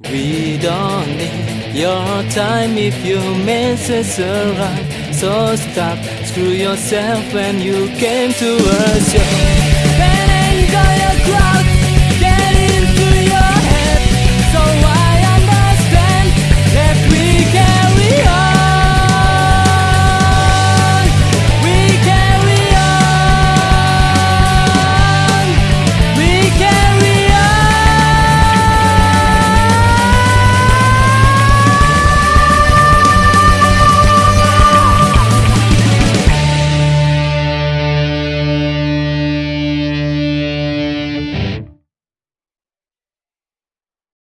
We don't need your time if you your message around. So stop, screw yourself when you came to us.